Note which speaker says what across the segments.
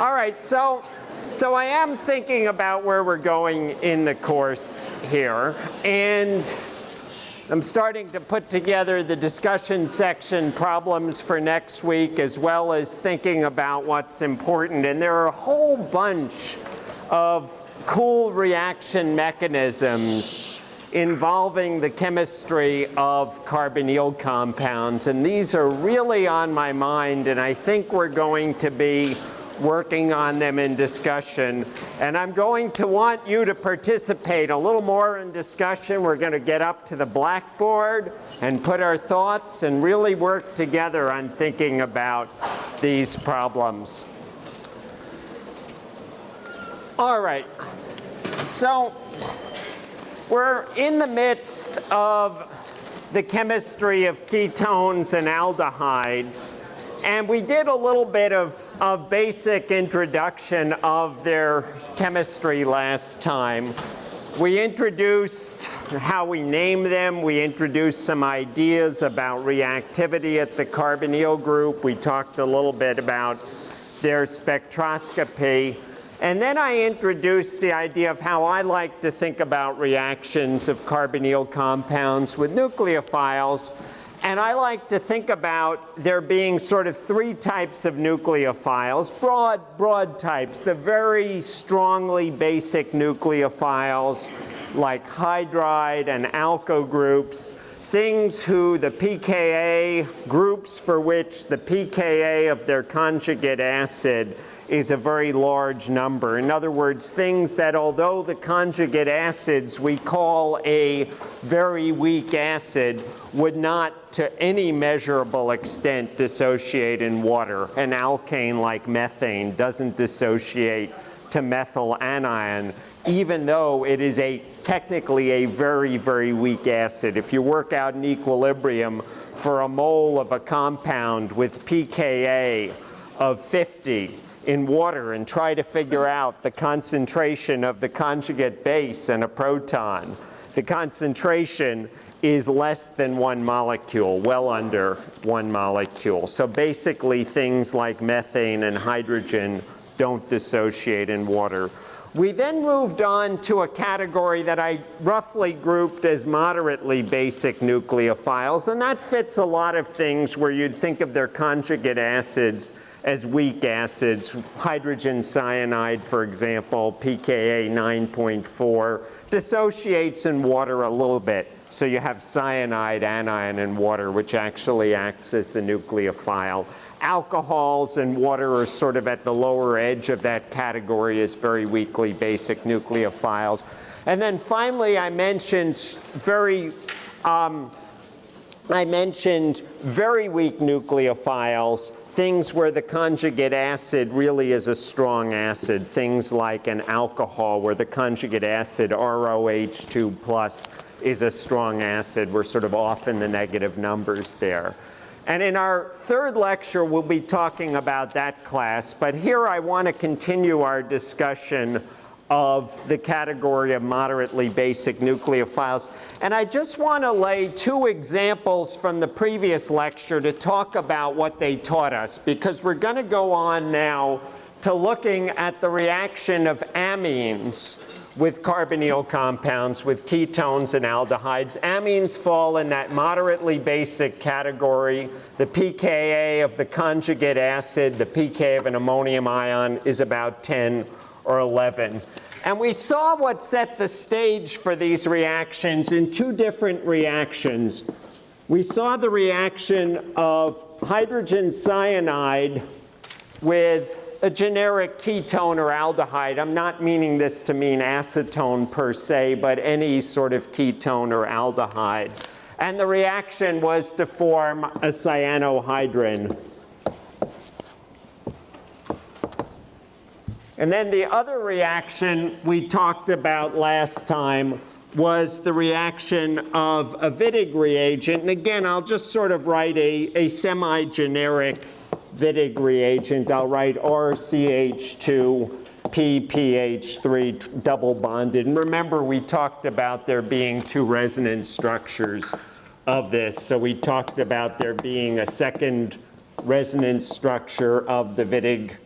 Speaker 1: All right, so, so I am thinking about where we're going in the course here. And I'm starting to put together the discussion section problems for next week as well as thinking about what's important. And there are a whole bunch of cool reaction mechanisms involving the chemistry of carbonyl compounds. And these are really on my mind, and I think we're going to be working on them in discussion. And I'm going to want you to participate a little more in discussion. We're going to get up to the blackboard and put our thoughts and really work together on thinking about these problems. All right. So we're in the midst of the chemistry of ketones and aldehydes. And we did a little bit of, of basic introduction of their chemistry last time. We introduced how we name them. We introduced some ideas about reactivity at the carbonyl group. We talked a little bit about their spectroscopy. And then I introduced the idea of how I like to think about reactions of carbonyl compounds with nucleophiles and I like to think about there being sort of three types of nucleophiles, broad, broad types, the very strongly basic nucleophiles like hydride and alkyl groups, things who the pKa groups for which the pKa of their conjugate acid is a very large number. In other words, things that although the conjugate acids we call a very weak acid would not to any measurable extent dissociate in water. An alkane like methane doesn't dissociate to methyl anion even though it is a technically a very, very weak acid. If you work out an equilibrium for a mole of a compound with pKa of 50, in water and try to figure out the concentration of the conjugate base and a proton. The concentration is less than one molecule, well under one molecule. So basically things like methane and hydrogen don't dissociate in water. We then moved on to a category that I roughly grouped as moderately basic nucleophiles, and that fits a lot of things where you'd think of their conjugate acids as weak acids. Hydrogen cyanide, for example, pKa 9.4, dissociates in water a little bit. So you have cyanide anion in water, which actually acts as the nucleophile. Alcohols and water are sort of at the lower edge of that category as very weakly basic nucleophiles. And then finally, I mentioned very um, I mentioned very weak nucleophiles, things where the conjugate acid really is a strong acid, things like an alcohol where the conjugate acid ROH2 plus is a strong acid. We're sort of off in the negative numbers there. And in our third lecture, we'll be talking about that class. But here I want to continue our discussion of the category of moderately basic nucleophiles. And I just want to lay two examples from the previous lecture to talk about what they taught us, because we're going to go on now to looking at the reaction of amines with carbonyl compounds, with ketones and aldehydes. Amines fall in that moderately basic category. The pKa of the conjugate acid, the pK of an ammonium ion is about 10 or 11. And we saw what set the stage for these reactions in two different reactions. We saw the reaction of hydrogen cyanide with a generic ketone or aldehyde. I'm not meaning this to mean acetone per se, but any sort of ketone or aldehyde. And the reaction was to form a cyanohydrin. And then the other reaction we talked about last time was the reaction of a Wittig reagent. And again, I'll just sort of write a, a semi-generic Wittig reagent. I'll write RCH2 PPH3 double bonded. And remember, we talked about there being two resonance structures of this. So we talked about there being a second resonance structure of the Wittig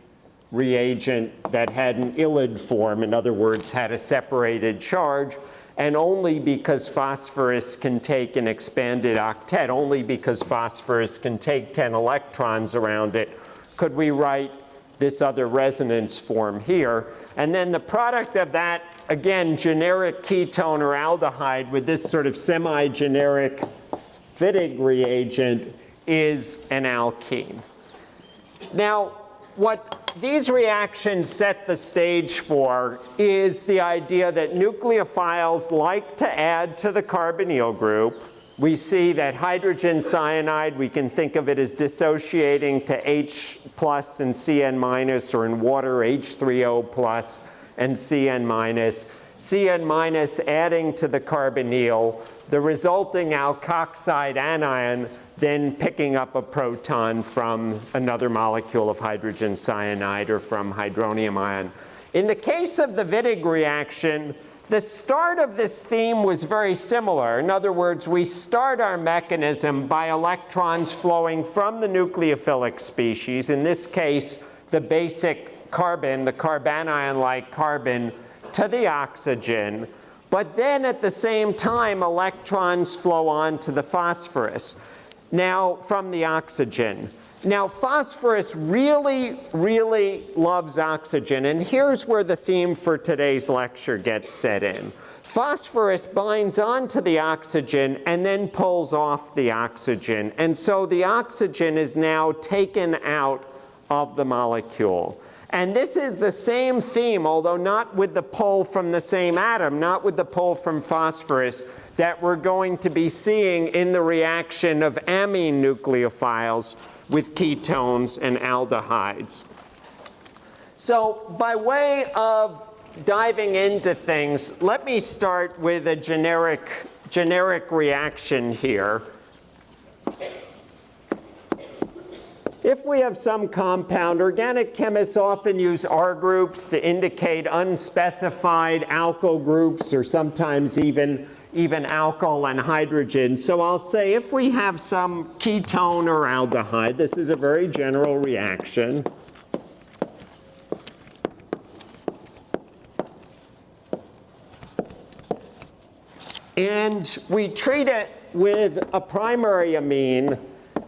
Speaker 1: reagent that had an ylid form, in other words, had a separated charge, and only because phosphorus can take an expanded octet, only because phosphorus can take 10 electrons around it, could we write this other resonance form here. And then the product of that, again, generic ketone or aldehyde with this sort of semi-generic Wittig reagent is an alkene. Now, what these reactions set the stage for is the idea that nucleophiles like to add to the carbonyl group. We see that hydrogen cyanide, we can think of it as dissociating to H plus and Cn minus, or in water, H3O plus and Cn minus. Cn minus adding to the carbonyl, the resulting alkoxide anion then picking up a proton from another molecule of hydrogen cyanide or from hydronium ion. In the case of the Wittig reaction, the start of this theme was very similar. In other words, we start our mechanism by electrons flowing from the nucleophilic species, in this case, the basic carbon, the carbanion-like carbon, to the oxygen. But then at the same time, electrons flow on to the phosphorus. Now, from the oxygen. Now, phosphorus really, really loves oxygen, and here's where the theme for today's lecture gets set in. Phosphorus binds onto the oxygen and then pulls off the oxygen, and so the oxygen is now taken out of the molecule. And this is the same theme, although not with the pull from the same atom, not with the pull from phosphorus, that we're going to be seeing in the reaction of amine nucleophiles with ketones and aldehydes. So by way of diving into things, let me start with a generic, generic reaction here. If we have some compound, organic chemists often use R groups to indicate unspecified alkyl groups or sometimes even even alcohol and hydrogen. So I'll say if we have some ketone or aldehyde, this is a very general reaction. And we treat it with a primary amine,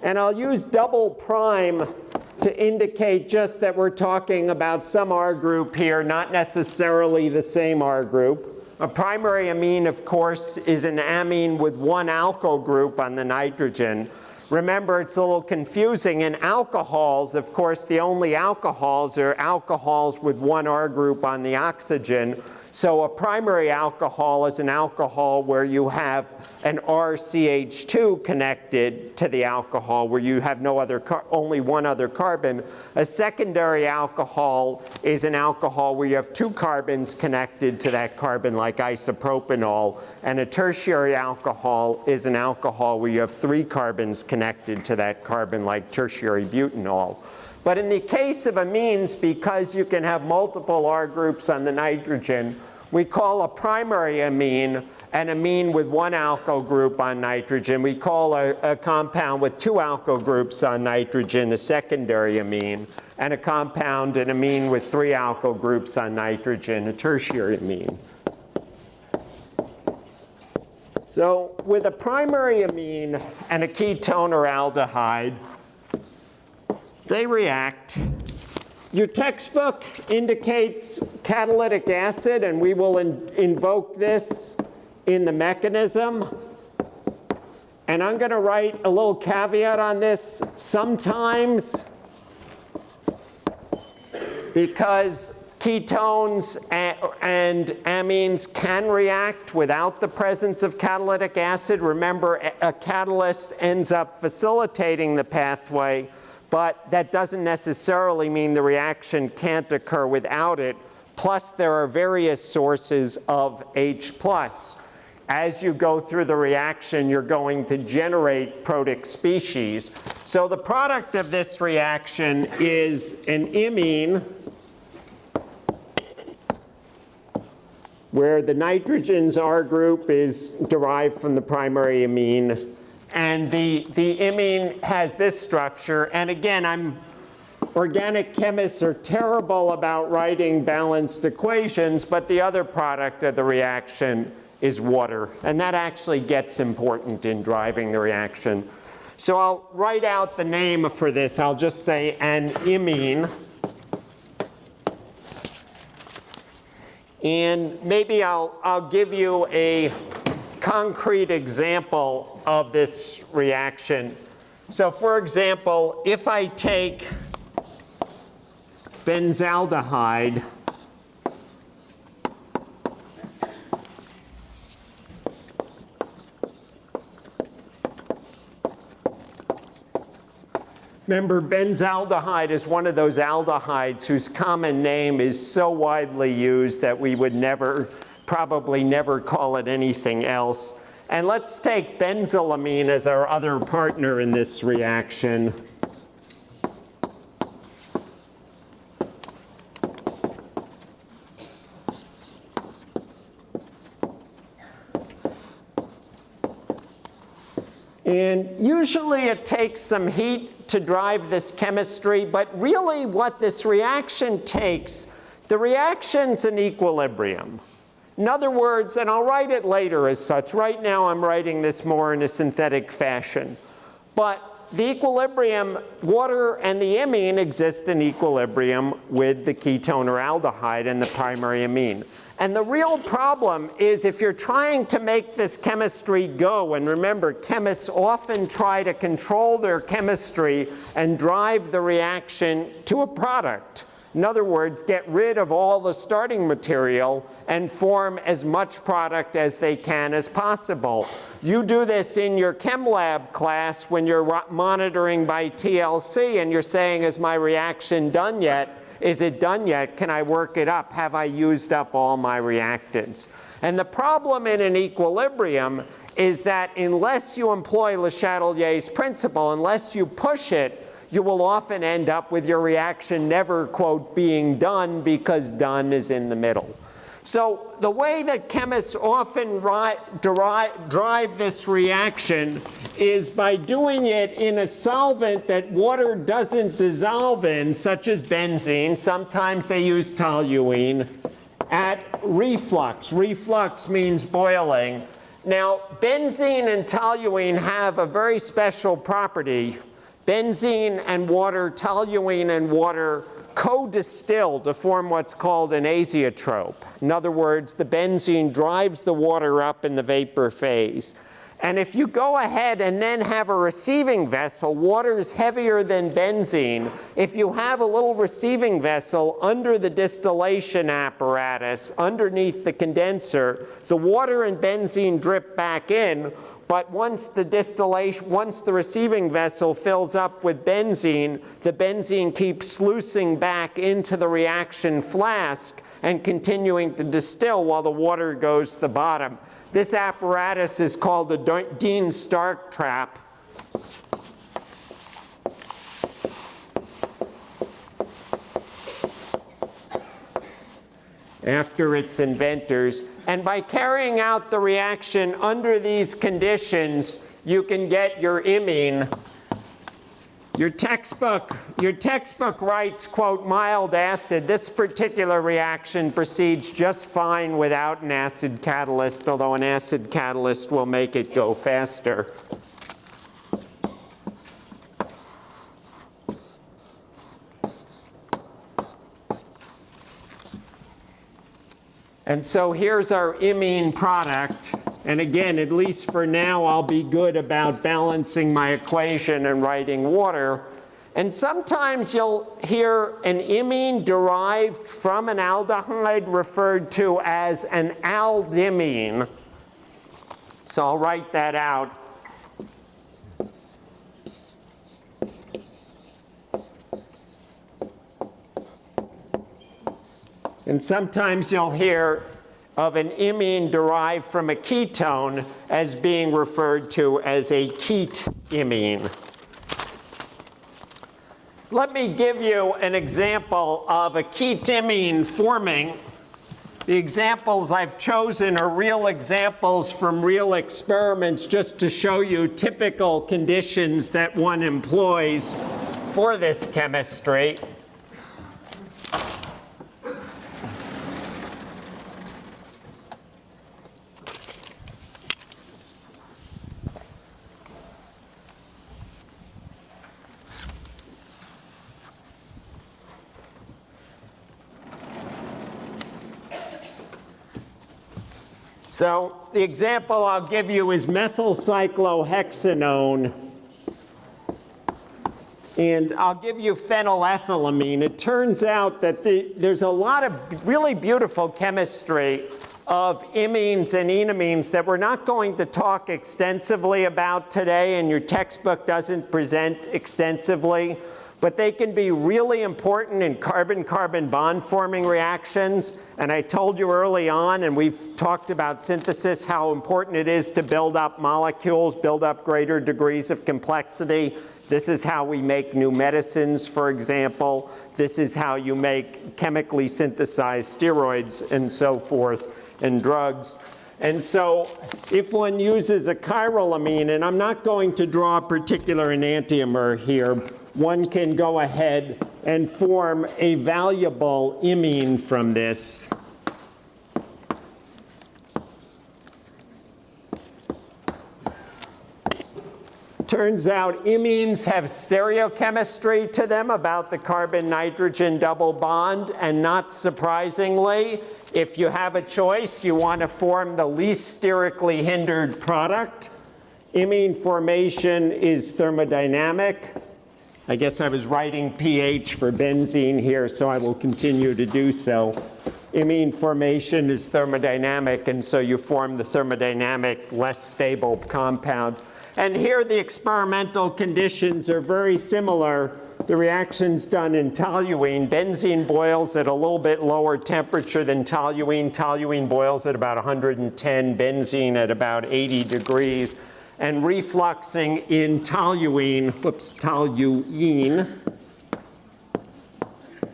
Speaker 1: and I'll use double prime to indicate just that we're talking about some R group here, not necessarily the same R group. A primary amine, of course, is an amine with one alkyl group on the nitrogen. Remember, it's a little confusing. In alcohols, of course, the only alcohols are alcohols with one R group on the oxygen. So a primary alcohol is an alcohol where you have an RCH2 connected to the alcohol, where you have no other, only one other carbon. A secondary alcohol is an alcohol where you have two carbons connected to that carbon, like isopropanol. And a tertiary alcohol is an alcohol where you have three carbons connected to that carbon, like tertiary butanol. But in the case of amines, because you can have multiple R groups on the nitrogen, we call a primary amine an amine with one alkyl group on nitrogen. We call a, a, compound with two alkyl groups on nitrogen a secondary amine, and a compound, an amine with three alkyl groups on nitrogen, a tertiary amine. So with a primary amine and a ketone or aldehyde, they react. Your textbook indicates catalytic acid, and we will in invoke this in the mechanism. And I'm going to write a little caveat on this. Sometimes, because ketones and amines can react without the presence of catalytic acid. Remember, a catalyst ends up facilitating the pathway but that doesn't necessarily mean the reaction can't occur without it. Plus, there are various sources of H+. As you go through the reaction, you're going to generate protic species. So the product of this reaction is an imine where the nitrogen's R group is derived from the primary amine and the, the imine has this structure. And again, I'm organic chemists are terrible about writing balanced equations, but the other product of the reaction is water. And that actually gets important in driving the reaction. So I'll write out the name for this. I'll just say an imine. And maybe I'll, I'll give you a concrete example of this reaction. So for example, if I take benzaldehyde Remember, benzaldehyde is one of those aldehydes whose common name is so widely used that we would never, probably never call it anything else. And let's take benzylamine as our other partner in this reaction. And usually it takes some heat to drive this chemistry, but really what this reaction takes, the reaction's in equilibrium. In other words, and I'll write it later as such, right now I'm writing this more in a synthetic fashion, but the equilibrium, water and the imine exist in equilibrium with the ketone or aldehyde and the primary amine. And the real problem is if you're trying to make this chemistry go, and remember, chemists often try to control their chemistry and drive the reaction to a product. In other words, get rid of all the starting material and form as much product as they can as possible. You do this in your chem lab class when you're monitoring by TLC and you're saying, is my reaction done yet? Is it done yet? Can I work it up? Have I used up all my reactants? And the problem in an equilibrium is that unless you employ Le Chatelier's principle, unless you push it, you will often end up with your reaction never, quote, being done because done is in the middle. So the way that chemists often drive this reaction is by doing it in a solvent that water doesn't dissolve in, such as benzene. Sometimes they use toluene at reflux. Reflux means boiling. Now, benzene and toluene have a very special property. Benzene and water, toluene and water co-distill to form what's called an azeotrope. In other words, the benzene drives the water up in the vapor phase. And if you go ahead and then have a receiving vessel, water is heavier than benzene. If you have a little receiving vessel under the distillation apparatus, underneath the condenser, the water and benzene drip back in, but once the distillation, once the receiving vessel fills up with benzene, the benzene keeps sluicing back into the reaction flask and continuing to distill while the water goes to the bottom. This apparatus is called the Dean-Stark trap. after its inventors. And by carrying out the reaction under these conditions, you can get your imine. Your textbook, your textbook writes, quote, mild acid. This particular reaction proceeds just fine without an acid catalyst, although an acid catalyst will make it go faster. And so here's our imine product. And again, at least for now, I'll be good about balancing my equation and writing water. And sometimes you'll hear an imine derived from an aldehyde referred to as an aldimine. So I'll write that out. And sometimes you'll hear of an imine derived from a ketone as being referred to as a ketimine. Let me give you an example of a ketimine forming. The examples I've chosen are real examples from real experiments just to show you typical conditions that one employs for this chemistry. So the example I'll give you is methyl cyclohexanone. And I'll give you phenylethylamine. It turns out that the, there's a lot of really beautiful chemistry of imines and enamines that we're not going to talk extensively about today, and your textbook doesn't present extensively but they can be really important in carbon-carbon bond forming reactions. And I told you early on, and we've talked about synthesis, how important it is to build up molecules, build up greater degrees of complexity. This is how we make new medicines, for example. This is how you make chemically synthesized steroids and so forth, and drugs. And so if one uses a chiral amine, and I'm not going to draw a particular enantiomer here, one can go ahead and form a valuable imine from this. Turns out imines have stereochemistry to them about the carbon-nitrogen double bond, and not surprisingly, if you have a choice, you want to form the least sterically hindered product. Imine formation is thermodynamic. I guess I was writing pH for benzene here, so I will continue to do so. Imine formation is thermodynamic, and so you form the thermodynamic, less stable compound. And here the experimental conditions are very similar. The reaction's done in toluene. Benzene boils at a little bit lower temperature than toluene. Toluene boils at about 110, benzene at about 80 degrees and refluxing in toluene, whoops, toluene,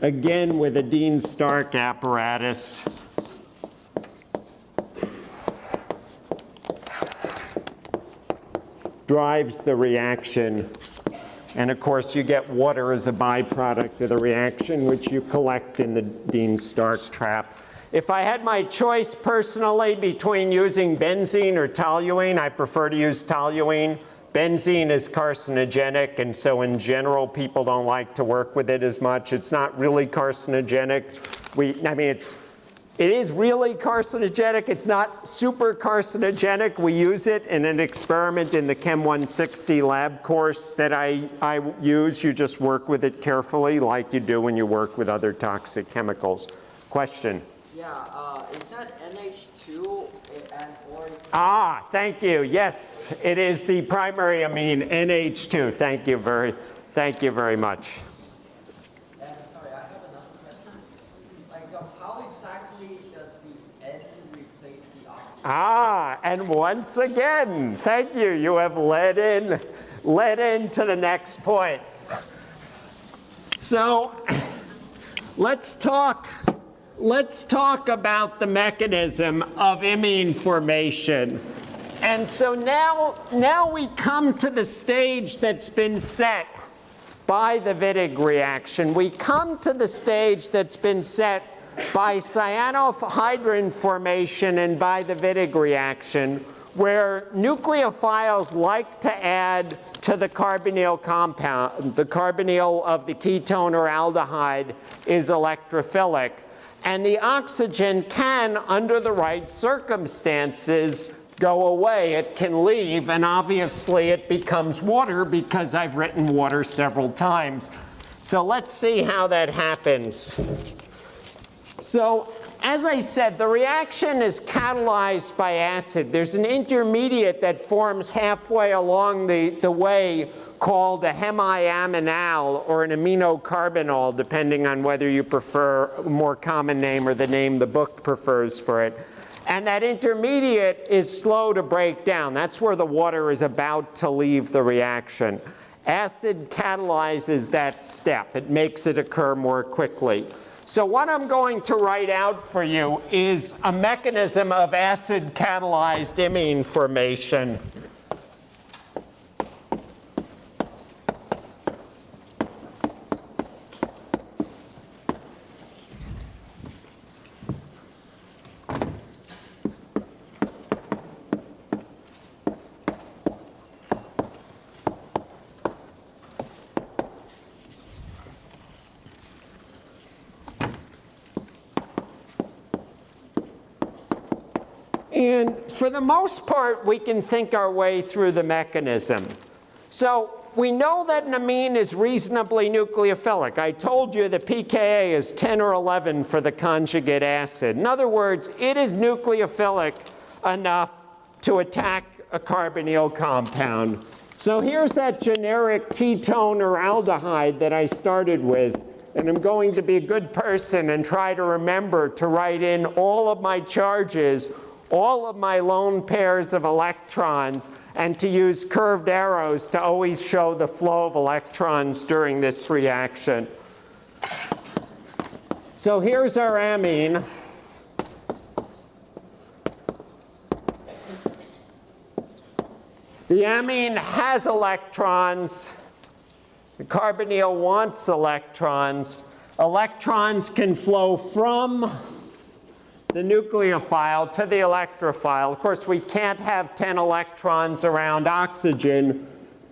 Speaker 1: again with a Dean-Stark apparatus. drives the reaction. And of course, you get water as a byproduct of the reaction, which you collect in the Dean-Stark trap. If I had my choice personally between using benzene or toluene, I prefer to use toluene. Benzene is carcinogenic, and so in general, people don't like to work with it as much. It's not really carcinogenic. We, I mean, it's, it is really carcinogenic. It's not super carcinogenic. We use it in an experiment in the Chem 160 lab course that I, I use. You just work with it carefully like you do when you work with other toxic chemicals. Question?
Speaker 2: Yeah, uh, is that NH2 and or?
Speaker 1: Ah, thank you. Yes, it is the primary amine NH2. Thank you very, thank you very much.
Speaker 2: And sorry, I have another question. Like, uh, how exactly does the N replace the oxygen?
Speaker 1: Ah, and once again, thank you. You have led in, led into the next point. So, let's talk let's talk about the mechanism of imine formation. And so now, now we come to the stage that's been set by the Wittig reaction. We come to the stage that's been set by cyanohydrin formation and by the Wittig reaction, where nucleophiles like to add to the carbonyl compound. The carbonyl of the ketone or aldehyde is electrophilic. And the oxygen can, under the right circumstances, go away. It can leave, and obviously it becomes water because I've written water several times. So let's see how that happens. So as I said, the reaction is catalyzed by acid. There's an intermediate that forms halfway along the, the way called a hemiaminal or an aminocarbinol, depending on whether you prefer a more common name or the name the book prefers for it. And that intermediate is slow to break down. That's where the water is about to leave the reaction. Acid catalyzes that step. It makes it occur more quickly. So what I'm going to write out for you is a mechanism of acid catalyzed imine formation. for the most part, we can think our way through the mechanism. So we know that an amine is reasonably nucleophilic. I told you the pKa is 10 or 11 for the conjugate acid. In other words, it is nucleophilic enough to attack a carbonyl compound. So here's that generic ketone or aldehyde that I started with. And I'm going to be a good person and try to remember to write in all of my charges, all of my lone pairs of electrons, and to use curved arrows to always show the flow of electrons during this reaction. So here's our amine. The amine has electrons. The carbonyl wants electrons. Electrons can flow from the nucleophile to the electrophile. Of course, we can't have 10 electrons around oxygen.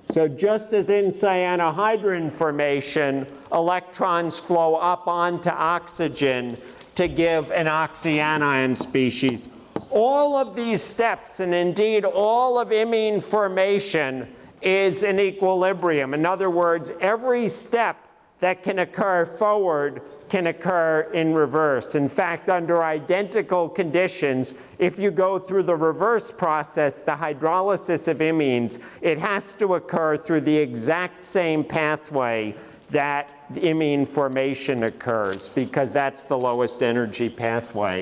Speaker 1: So just as in cyanohydrin formation, electrons flow up onto oxygen to give an oxyanion species. All of these steps, and indeed all of imine formation, is in equilibrium. In other words, every step that can occur forward can occur in reverse. In fact, under identical conditions, if you go through the reverse process, the hydrolysis of imines, it has to occur through the exact same pathway that imine formation occurs, because that's the lowest energy pathway.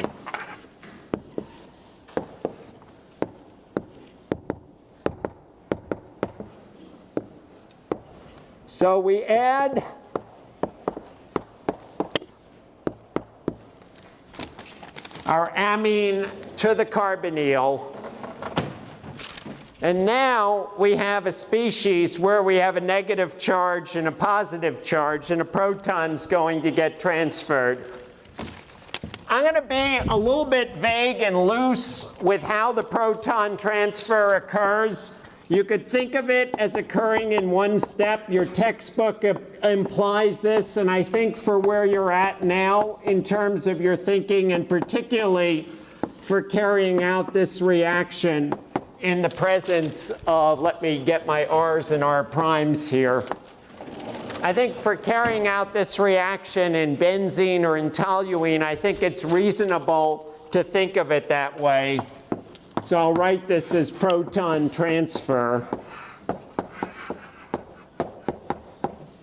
Speaker 1: So we add our amine to the carbonyl. And now we have a species where we have a negative charge and a positive charge, and a proton's going to get transferred. I'm going to be a little bit vague and loose with how the proton transfer occurs. You could think of it as occurring in one step. Your textbook implies this, and I think for where you're at now in terms of your thinking, and particularly for carrying out this reaction in the presence of, let me get my R's and R primes here. I think for carrying out this reaction in benzene or in toluene, I think it's reasonable to think of it that way. So I'll write this as proton transfer.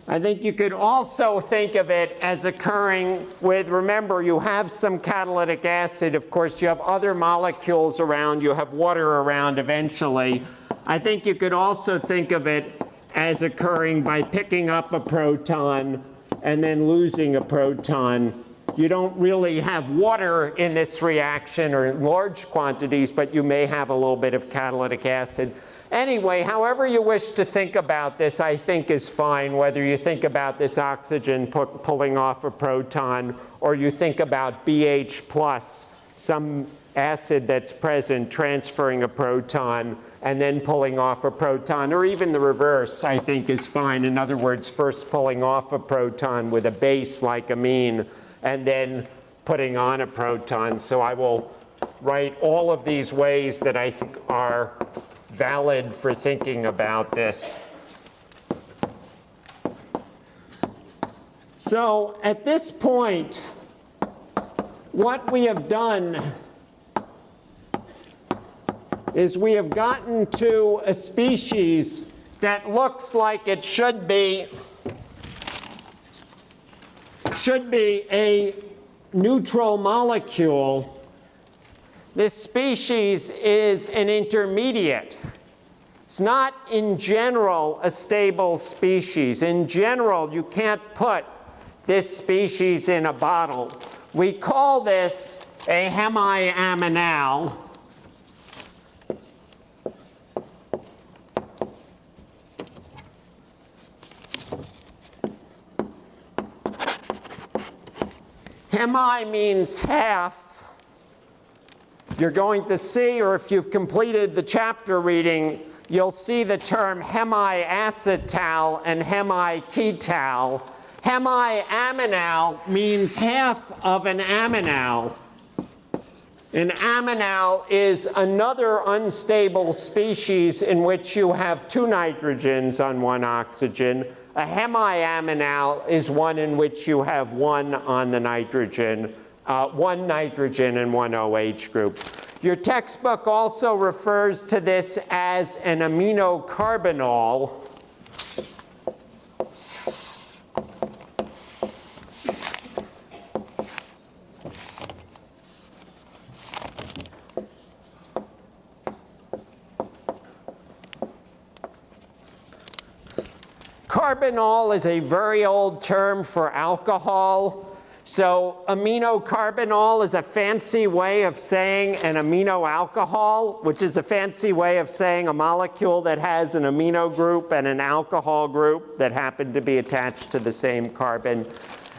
Speaker 1: I think you could also think of it as occurring with, remember, you have some catalytic acid. Of course, you have other molecules around. You have water around eventually. I think you could also think of it as occurring by picking up a proton and then losing a proton you don't really have water in this reaction or in large quantities, but you may have a little bit of catalytic acid. Anyway, however you wish to think about this, I think is fine, whether you think about this oxygen pu pulling off a proton or you think about BH plus, some acid that's present transferring a proton and then pulling off a proton, or even the reverse, I think is fine. In other words, first pulling off a proton with a base like amine, and then putting on a proton. So I will write all of these ways that I think are valid for thinking about this. So at this point, what we have done is we have gotten to a species that looks like it should be should be a neutral molecule. This species is an intermediate. It's not in general a stable species. In general, you can't put this species in a bottle. We call this a hemiaminal. Hemi means half. You're going to see, or if you've completed the chapter reading, you'll see the term hemiacetal and hemiketal. Hemiaminal means half of an aminal. An aminal is another unstable species in which you have two nitrogens on one oxygen. A hemiaminal is one in which you have one on the nitrogen, uh, one nitrogen and one OH group. Your textbook also refers to this as an aminocarbinol. Carbinol is a very old term for alcohol. So aminocarbinol is a fancy way of saying an amino alcohol, which is a fancy way of saying a molecule that has an amino group and an alcohol group that happen to be attached to the same carbon.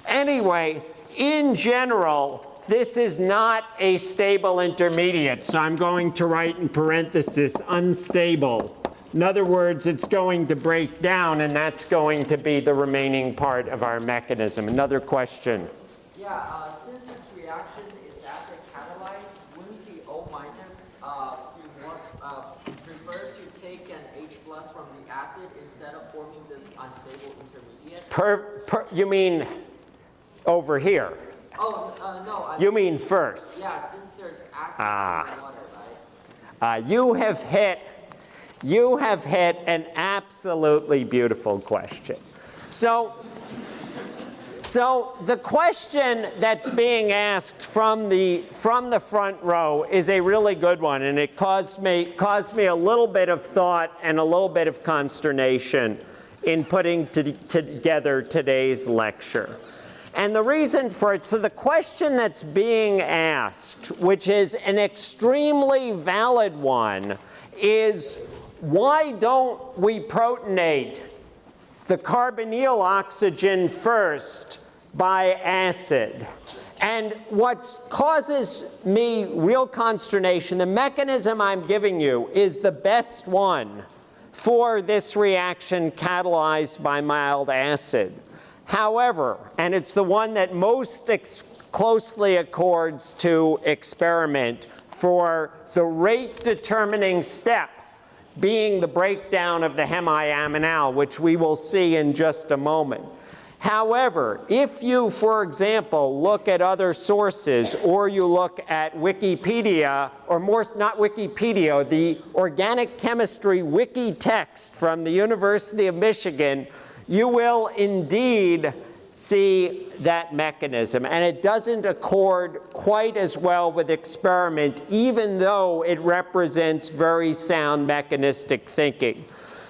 Speaker 1: Anyway, in general, this is not a stable intermediate. So I'm going to write in parenthesis unstable. In other words, it's going to break down, and that's going to be the remaining part of our mechanism. Another question.
Speaker 2: Yeah, uh, since this reaction is acid catalyzed, wouldn't the O minus uh, want, uh, prefer to take an H plus from the acid instead of forming this unstable intermediate?
Speaker 1: Per, per, you mean over here?
Speaker 2: Oh, uh, no, I,
Speaker 1: You mean first?
Speaker 2: yeah, since there's acid
Speaker 1: Ah.
Speaker 2: in the water, right?
Speaker 1: Uh, you have hit, you have hit an absolutely beautiful question. So, so the question that's being asked from the, from the front row is a really good one, and it caused me, caused me a little bit of thought and a little bit of consternation in putting to, together today's lecture. And the reason for it, so the question that's being asked, which is an extremely valid one, is why don't we protonate the carbonyl oxygen first by acid? And what causes me real consternation, the mechanism I'm giving you is the best one for this reaction catalyzed by mild acid. However, and it's the one that most closely accords to experiment for the rate determining step being the breakdown of the hemiaminal, which we will see in just a moment. However, if you, for example, look at other sources or you look at Wikipedia, or more, not Wikipedia, the organic chemistry wiki text from the University of Michigan, you will indeed see that mechanism. And it doesn't accord quite as well with experiment, even though it represents very sound mechanistic thinking.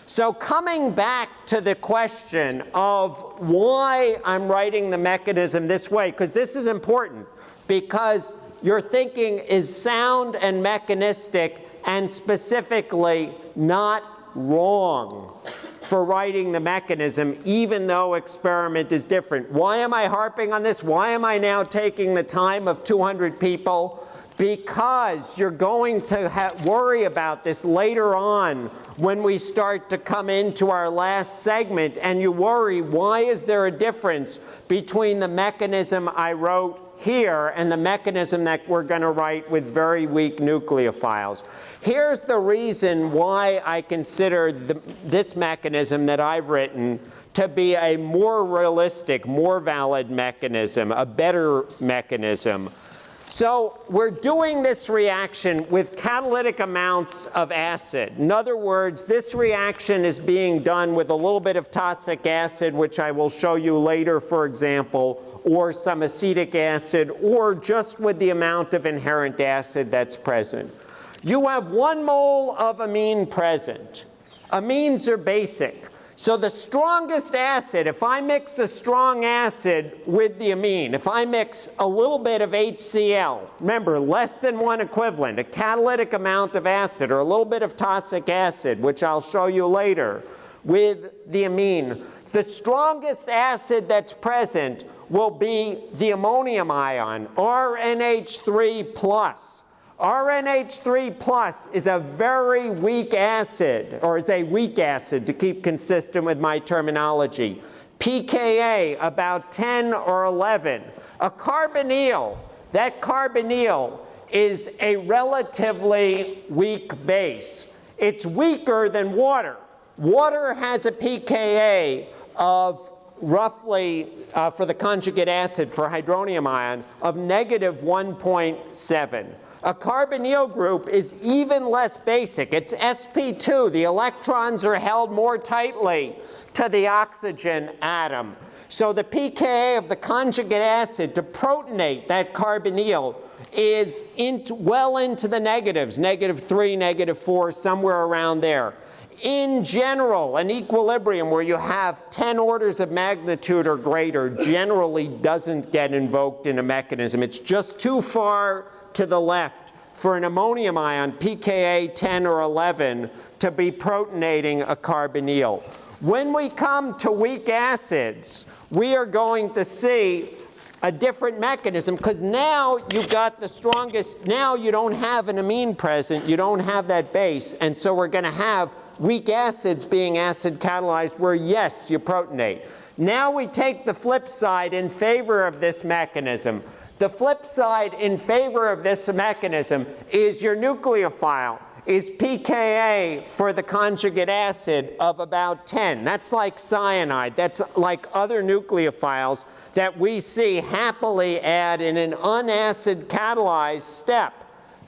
Speaker 1: So coming back to the question of why I'm writing the mechanism this way, because this is important, because your thinking is sound and mechanistic and specifically not wrong for writing the mechanism, even though experiment is different. Why am I harping on this? Why am I now taking the time of 200 people? Because you're going to worry about this later on when we start to come into our last segment and you worry, why is there a difference between the mechanism I wrote here and the mechanism that we're going to write with very weak nucleophiles. Here's the reason why I consider the, this mechanism that I've written to be a more realistic, more valid mechanism, a better mechanism. So we're doing this reaction with catalytic amounts of acid. In other words, this reaction is being done with a little bit of tosic acid, which I will show you later, for example, or some acetic acid, or just with the amount of inherent acid that's present. You have one mole of amine present. Amines are basic. So the strongest acid, if I mix a strong acid with the amine, if I mix a little bit of HCl, remember less than one equivalent, a catalytic amount of acid or a little bit of tosic acid, which I'll show you later, with the amine, the strongest acid that's present will be the ammonium ion, RNH3 plus. RNH3 plus is a very weak acid, or it's a weak acid to keep consistent with my terminology. pKa about 10 or 11. A carbonyl, that carbonyl is a relatively weak base. It's weaker than water. Water has a pKa of roughly, uh, for the conjugate acid for hydronium ion, of negative 1.7. A carbonyl group is even less basic. It's sp2. The electrons are held more tightly to the oxygen atom. So the pKa of the conjugate acid to protonate that carbonyl is into, well into the negatives, negative 3, negative 4, somewhere around there. In general, an equilibrium where you have 10 orders of magnitude or greater generally doesn't get invoked in a mechanism. It's just too far to the left for an ammonium ion, pKa 10 or 11, to be protonating a carbonyl. When we come to weak acids, we are going to see a different mechanism because now you've got the strongest, now you don't have an amine present, you don't have that base, and so we're going to have weak acids being acid catalyzed where yes, you protonate. Now we take the flip side in favor of this mechanism. The flip side in favor of this mechanism is your nucleophile is pKa for the conjugate acid of about 10. That's like cyanide. That's like other nucleophiles that we see happily add in an unacid catalyzed step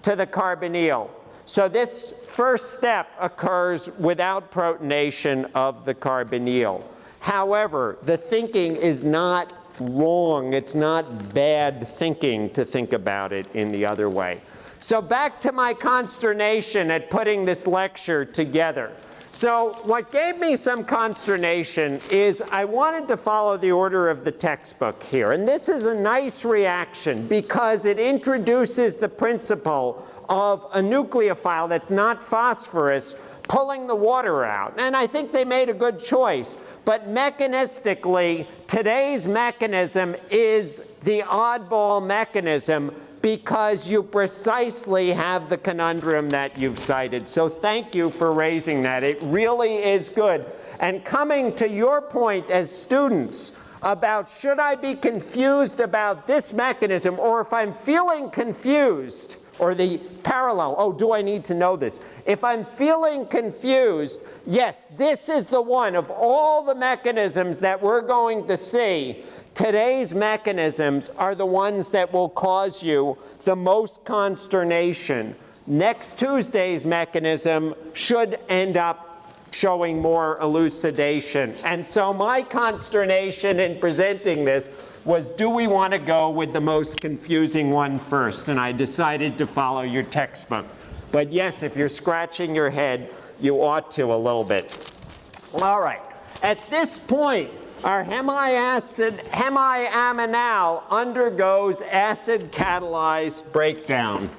Speaker 1: to the carbonyl. So this first step occurs without protonation of the carbonyl. However, the thinking is not wrong. It's not bad thinking to think about it in the other way. So back to my consternation at putting this lecture together. So what gave me some consternation is I wanted to follow the order of the textbook here. And this is a nice reaction because it introduces the principle of a nucleophile that's not phosphorus pulling the water out. And I think they made a good choice. But mechanistically, today's mechanism is the oddball mechanism because you precisely have the conundrum that you've cited. So thank you for raising that. It really is good. And coming to your point as students about should I be confused about this mechanism or if I'm feeling confused or the parallel, oh, do I need to know this? If I'm feeling confused, yes, this is the one of all the mechanisms that we're going to see Today's mechanisms are the ones that will cause you the most consternation. Next Tuesday's mechanism should end up showing more elucidation. And so my consternation in presenting this was do we want to go with the most confusing one first? And I decided to follow your textbook. But yes, if you're scratching your head, you ought to a little bit. All right. At this point, our hemiacid, hemiaminal undergoes acid catalyzed breakdown.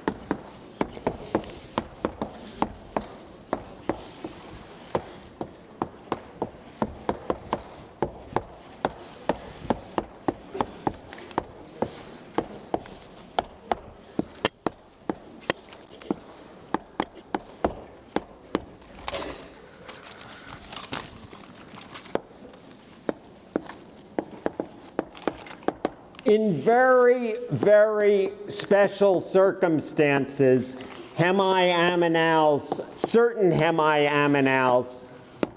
Speaker 1: In very, very special circumstances, hemiaminals, certain hemiaminals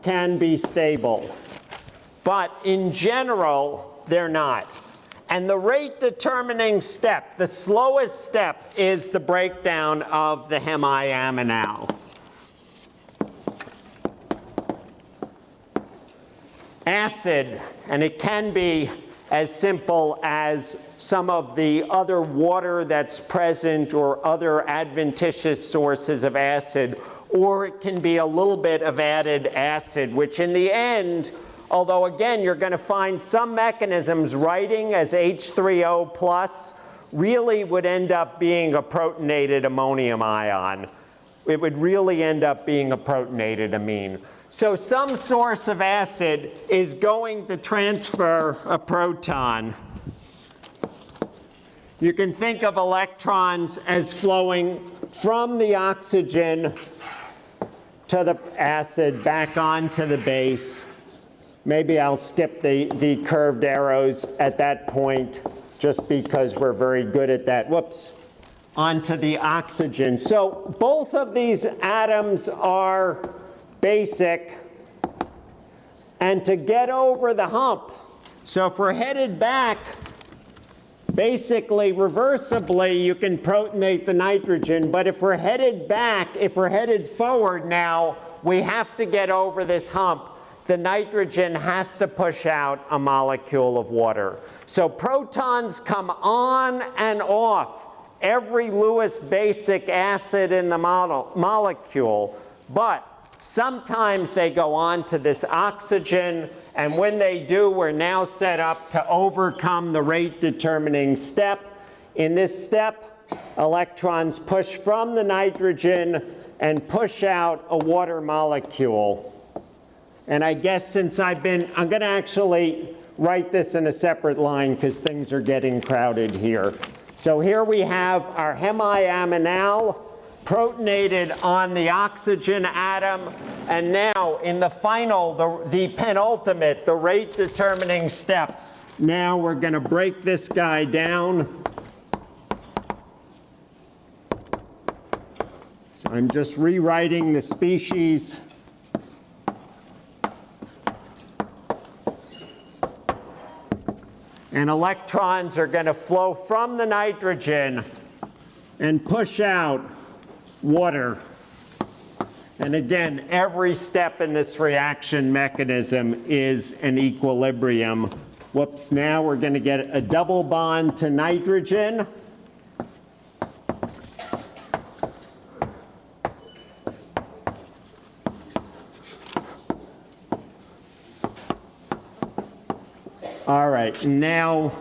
Speaker 1: can be stable. But in general, they're not. And the rate determining step, the slowest step, is the breakdown of the hemiaminal. Acid, and it can be as simple as some of the other water that's present or other adventitious sources of acid, or it can be a little bit of added acid, which in the end, although again, you're going to find some mechanisms writing as H3O plus, really would end up being a protonated ammonium ion. It would really end up being a protonated amine. So some source of acid is going to transfer a proton. You can think of electrons as flowing from the oxygen to the acid back onto the base. Maybe I'll skip the, the curved arrows at that point just because we're very good at that. Whoops. onto the oxygen. So both of these atoms are basic. And to get over the hump, so if we're headed back, basically reversibly, you can protonate the nitrogen. But if we're headed back, if we're headed forward now, we have to get over this hump. The nitrogen has to push out a molecule of water. So protons come on and off every Lewis basic acid in the model, molecule, but sometimes they go on to this oxygen, and when they do, we're now set up to overcome the rate determining step. In this step, electrons push from the nitrogen and push out a water molecule. And I guess since I've been, I'm going to actually write this in a separate line because things are getting crowded here. So here we have our hemiaminal protonated on the oxygen atom. And now in the final, the, the penultimate, the rate determining step, now we're going to break this guy down. So I'm just rewriting the species. And electrons are going to flow from the nitrogen and push out water. And again, every step in this reaction mechanism is an equilibrium. Whoops, now we're going to get a double bond to nitrogen. All right, now,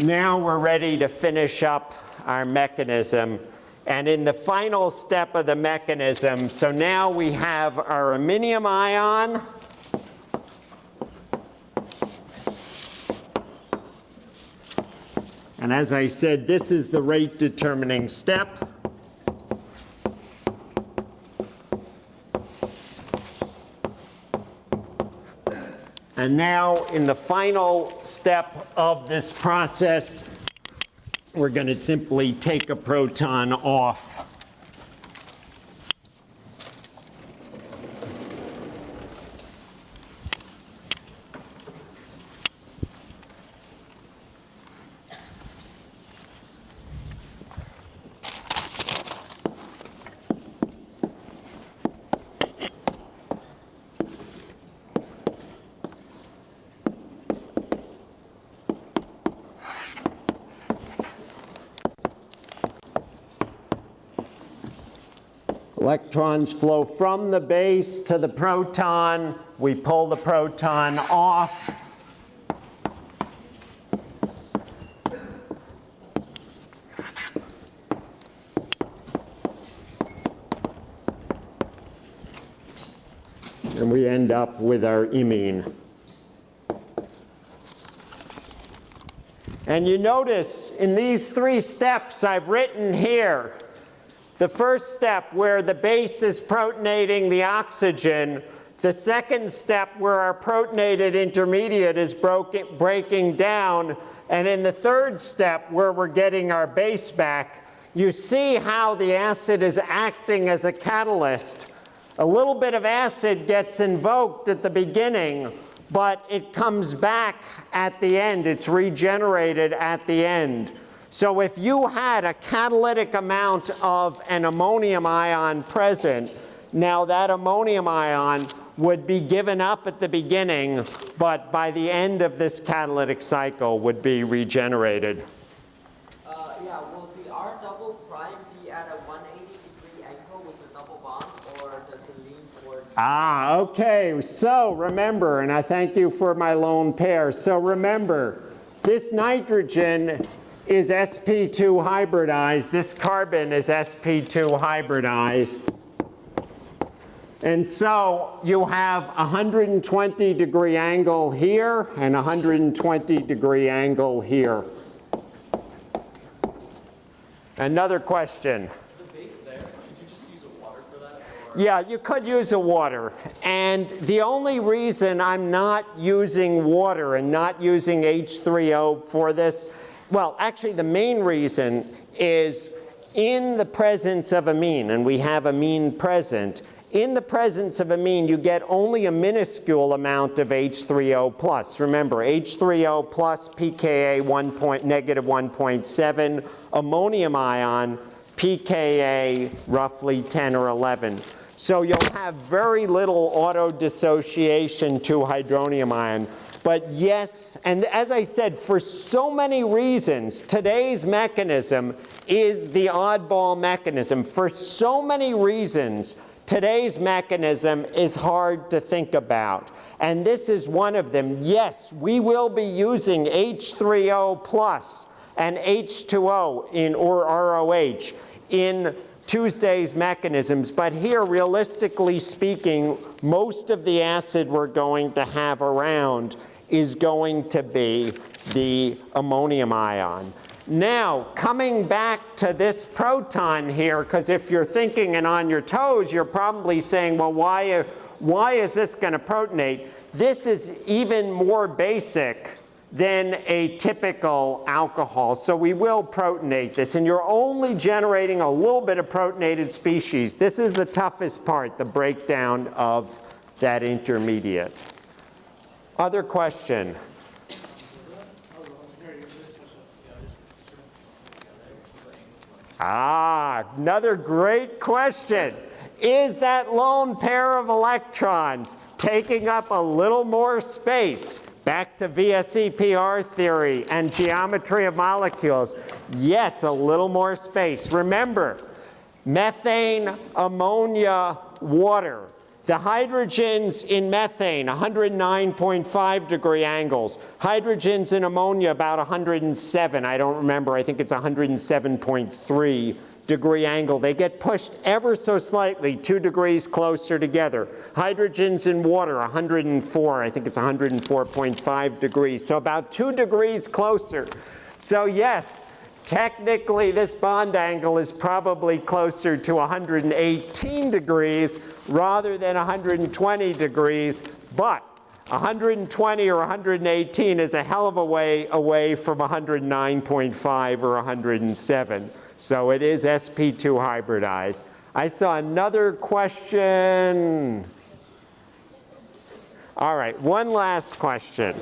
Speaker 1: now we're ready to finish up our mechanism. And in the final step of the mechanism, so now we have our aminium ion. And as I said, this is the rate determining step. And now in the final step of this process, we're going to simply take a proton off. Electrons flow from the base to the proton. We pull the proton off. And we end up with our imine. And you notice in these three steps I've written here, the first step where the base is protonating the oxygen, the second step where our protonated intermediate is broken, breaking down, and in the third step where we're getting our base back, you see how the acid is acting as a catalyst. A little bit of acid gets invoked at the beginning, but it comes back at the end. It's regenerated at the end. So if you had a catalytic amount of an ammonium ion present, now that ammonium ion would be given up at the beginning, but by the end of this catalytic cycle would be regenerated.
Speaker 2: Uh, yeah, will the R double prime be at a 180 degree angle with a double bond, or does it lean towards?
Speaker 1: Ah, okay. So remember, and I thank you for my lone pair. So remember, this nitrogen is sp2 hybridized. This carbon is sp2 hybridized. And so you have a 120 degree angle here and a 120 degree angle here. Another question.
Speaker 3: The base there, could you just use a water for that?
Speaker 1: Yeah, you could use a water. And the only reason I'm not using water and not using H3O for this well, actually, the main reason is in the presence of amine, and we have amine present, in the presence of amine, you get only a minuscule amount of H3O plus. Remember, H3O plus pKa 1 point, negative 1.7, ammonium ion pKa roughly 10 or 11. So you'll have very little auto-dissociation to hydronium ion. But yes, and as I said, for so many reasons, today's mechanism is the oddball mechanism. For so many reasons, today's mechanism is hard to think about. And this is one of them. Yes, we will be using H3O plus and H2O in, or ROH in Tuesday's mechanisms, but here, realistically speaking, most of the acid we're going to have around is going to be the ammonium ion. Now, coming back to this proton here, because if you're thinking and on your toes, you're probably saying, well, why, why is this going to protonate? This is even more basic than a typical alcohol. So we will protonate this, and you're only generating a little bit of protonated species. This is the toughest part, the breakdown of that intermediate. Other question? Ah, another great question. Is that lone pair of electrons taking up a little more space? Back to VSEPR theory and geometry of molecules. Yes, a little more space. Remember, methane, ammonia, water. The hydrogens in methane, 109.5 degree angles. Hydrogens in ammonia, about 107. I don't remember. I think it's 107.3 degree angle. They get pushed ever so slightly, two degrees closer together. Hydrogens in water, 104. I think it's 104.5 degrees. So about two degrees closer. So yes, Technically, this bond angle is probably closer to 118 degrees rather than 120 degrees, but 120 or 118 is a hell of a way away from 109.5 or 107. So it is sp2 hybridized. I saw another question. All right, one last question.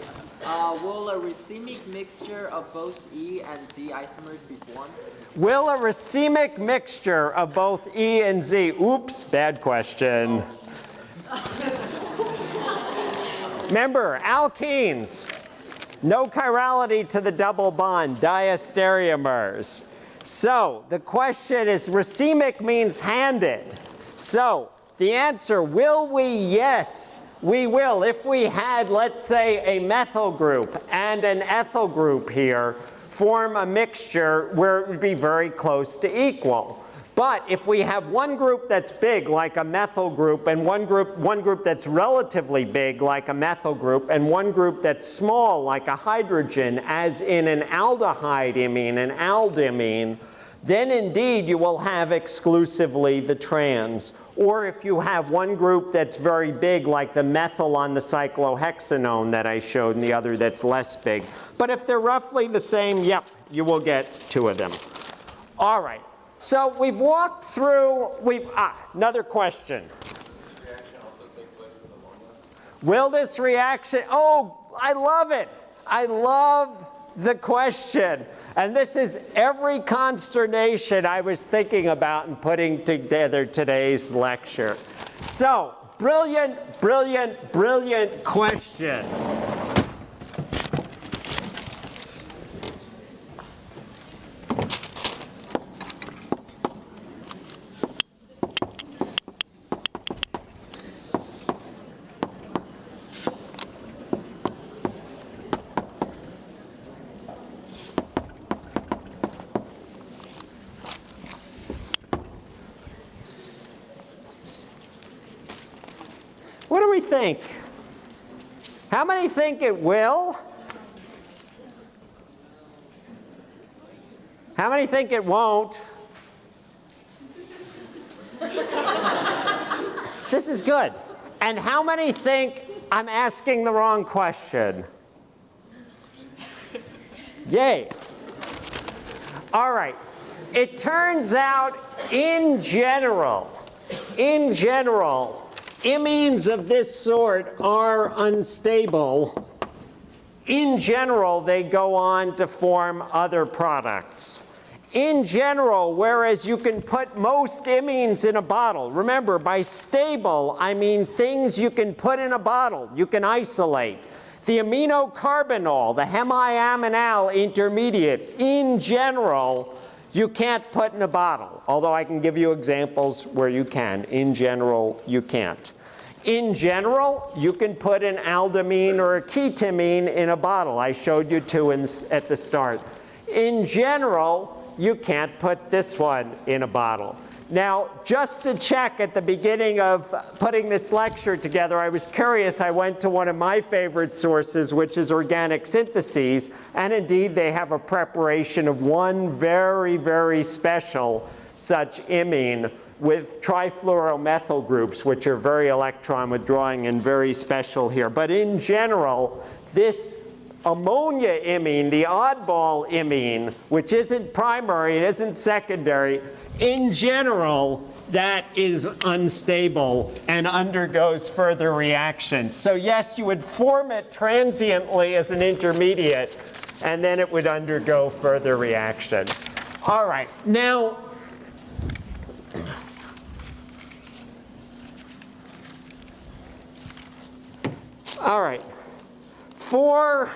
Speaker 2: Uh, will a racemic mixture of both E and Z isomers be formed?
Speaker 1: Will a racemic mixture of both E and Z, oops, bad question. Remember, alkenes, no chirality to the double bond, diastereomers. So the question is, racemic means handed. So the answer, will we? Yes, we will. If we had, let's say, a methyl group and an ethyl group here, form a mixture where it would be very close to equal. But if we have one group that's big, like a methyl group, and one group, one group that's relatively big, like a methyl group, and one group that's small, like a hydrogen, as in an aldehyde imine, an aldimine, then indeed you will have exclusively the trans. Or if you have one group that's very big, like the methyl on the cyclohexanone that I showed, and the other that's less big. But if they're roughly the same, yep, you will get two of them. All right, so we've walked through, we've, ah, another question. Will this reaction, oh, I love it. I love the question. And this is every consternation I was thinking about in putting together today's lecture. So, brilliant, brilliant, brilliant question. Think? How many think it will? How many think it won't? this is good. And how many think I'm asking the wrong question? Yay. All right. It turns out, in general, in general, imines of this sort are unstable. In general, they go on to form other products. In general, whereas you can put most imines in a bottle, remember by stable, I mean things you can put in a bottle, you can isolate. The aminocarbinol, the hemiaminal intermediate, in general, you can't put in a bottle, although I can give you examples where you can. In general, you can't. In general, you can put an aldimine or a ketimine in a bottle. I showed you two in, at the start. In general, you can't put this one in a bottle. Now, just to check at the beginning of putting this lecture together, I was curious. I went to one of my favorite sources, which is Organic Syntheses, and indeed they have a preparation of one very, very special such imine with trifluoromethyl groups, which are very electron withdrawing and very special here. But in general, this ammonia imine, the oddball imine, which isn't primary, it isn't secondary, in general, that is unstable and undergoes further reaction. So yes, you would form it transiently as an intermediate, and then it would undergo further reaction. All right, now, all right, for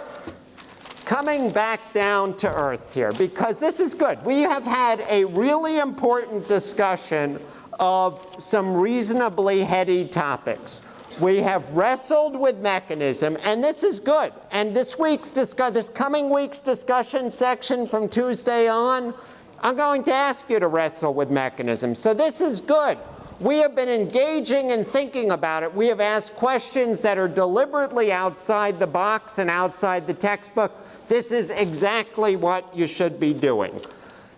Speaker 1: coming back down to earth here, because this is good. We have had a really important discussion of some reasonably heady topics. We have wrestled with mechanism, and this is good. And this week's discuss, this coming week's discussion section from Tuesday on, I'm going to ask you to wrestle with mechanism. So this is good. We have been engaging and thinking about it. We have asked questions that are deliberately outside the box and outside the textbook. This is exactly what you should be doing.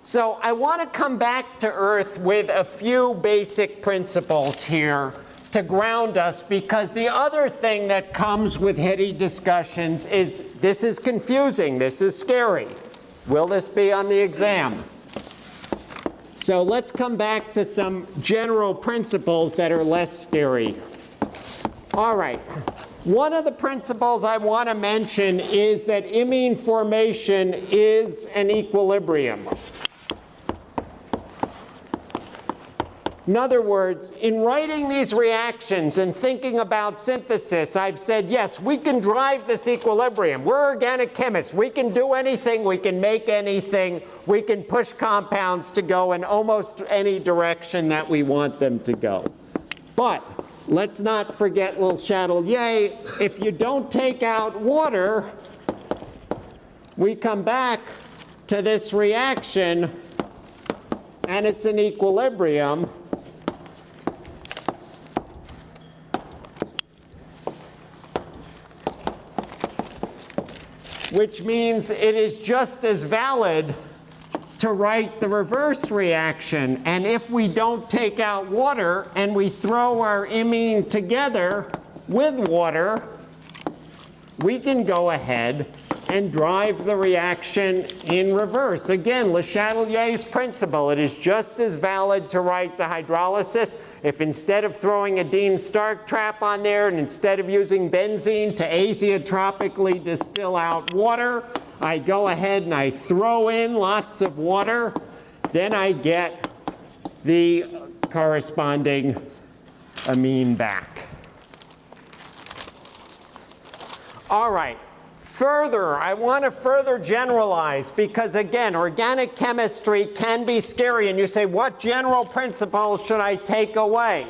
Speaker 1: So I want to come back to earth with a few basic principles here to ground us because the other thing that comes with heady discussions is this is confusing, this is scary. Will this be on the exam? So let's come back to some general principles that are less scary. All right. One of the principles I want to mention is that imine formation is an equilibrium. In other words, in writing these reactions and thinking about synthesis, I've said, yes, we can drive this equilibrium. We're organic chemists. We can do anything. We can make anything. We can push compounds to go in almost any direction that we want them to go. But let's not forget Le Chatelier. If you don't take out water, we come back to this reaction, and it's an equilibrium. Which means it is just as valid to write the reverse reaction. And if we don't take out water and we throw our imine together with water, we can go ahead and drive the reaction in reverse. Again, Le Chatelier's principle, it is just as valid to write the hydrolysis if instead of throwing a Dean Stark trap on there and instead of using benzene to azeotropically distill out water, I go ahead and I throw in lots of water, then I get the corresponding amine back. All right. Further, I want to further generalize because again, organic chemistry can be scary and you say, what general principles should I take away?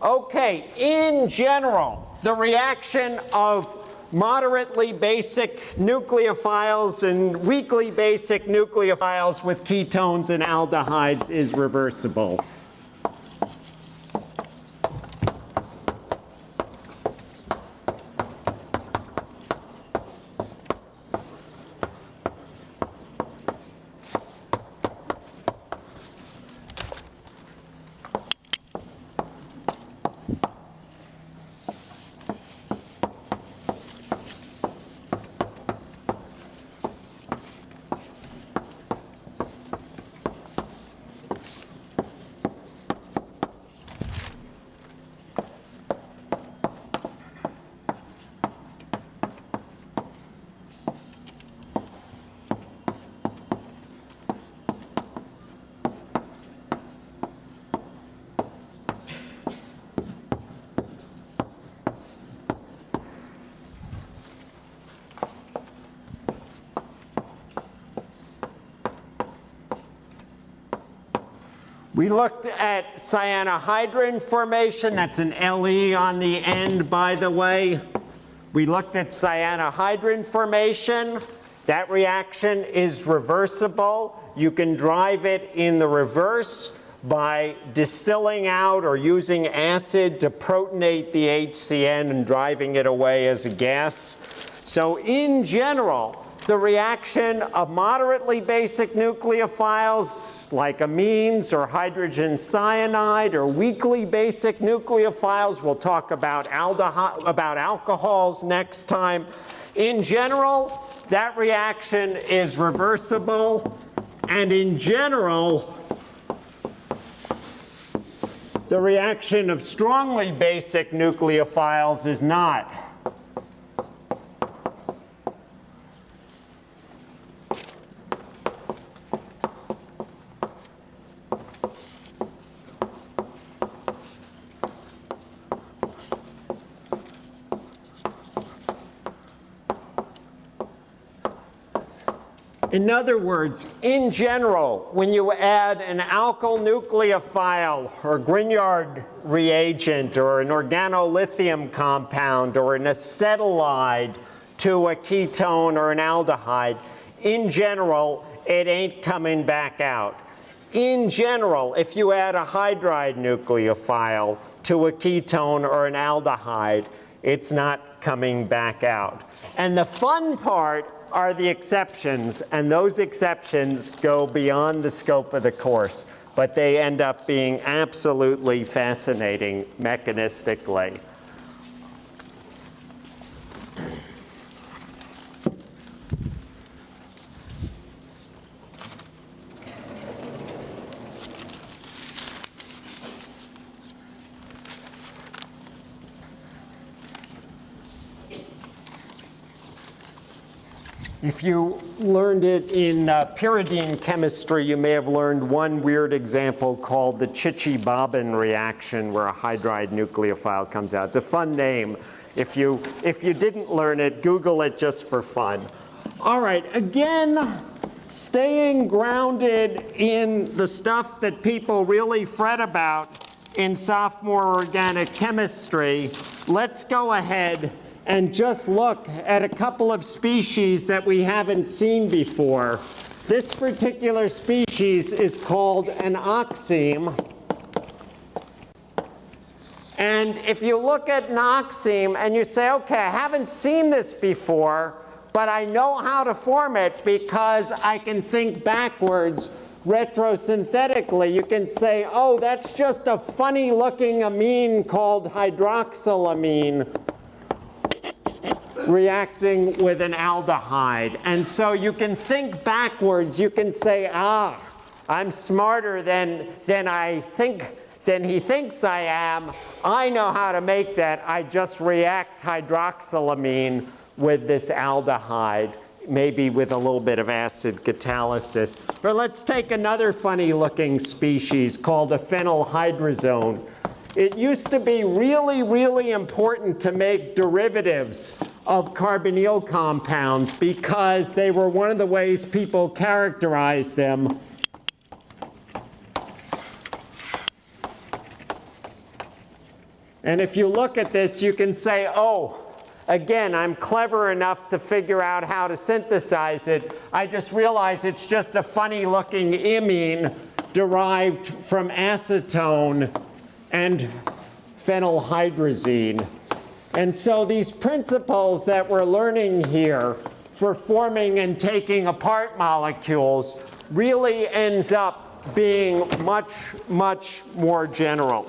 Speaker 1: Okay, in general, the reaction of moderately basic nucleophiles and weakly basic nucleophiles with ketones and aldehydes is reversible. We looked at cyanohydrin formation. That's an LE on the end, by the way. We looked at cyanohydrin formation. That reaction is reversible. You can drive it in the reverse by distilling out or using acid to protonate the HCN and driving it away as a gas. So in general, the reaction of moderately basic nucleophiles like amines or hydrogen cyanide or weakly basic nucleophiles, we'll talk about, about alcohols next time. In general, that reaction is reversible and in general, the reaction of strongly basic nucleophiles is not. In other words, in general, when you add an alkyl nucleophile or Grignard reagent or an organolithium compound or an acetylide to a ketone or an aldehyde, in general, it ain't coming back out. In general, if you add a hydride nucleophile to a ketone or an aldehyde, it's not coming back out. And the fun part are the exceptions, and those exceptions go beyond the scope of the course, but they end up being absolutely fascinating mechanistically. If you learned it in uh, pyridine chemistry, you may have learned one weird example called the Chichibabin reaction where a hydride nucleophile comes out. It's a fun name. If you, if you didn't learn it, Google it just for fun. All right, again, staying grounded in the stuff that people really fret about in sophomore organic chemistry, let's go ahead and just look at a couple of species that we haven't seen before. This particular species is called an oxime. And if you look at an oxime and you say, okay, I haven't seen this before, but I know how to form it because I can think backwards retrosynthetically. You can say, oh, that's just a funny looking amine called hydroxylamine reacting with an aldehyde. And so you can think backwards. You can say, ah, I'm smarter than, than I think, than he thinks I am. I know how to make that. I just react hydroxylamine with this aldehyde, maybe with a little bit of acid catalysis. But let's take another funny looking species called a phenylhydrazone. It used to be really, really important to make derivatives of carbonyl compounds because they were one of the ways people characterized them. And if you look at this, you can say, oh, again, I'm clever enough to figure out how to synthesize it. I just realize it's just a funny looking imine derived from acetone and phenylhydrazine. And so these principles that we're learning here for forming and taking apart molecules really ends up being much, much more general.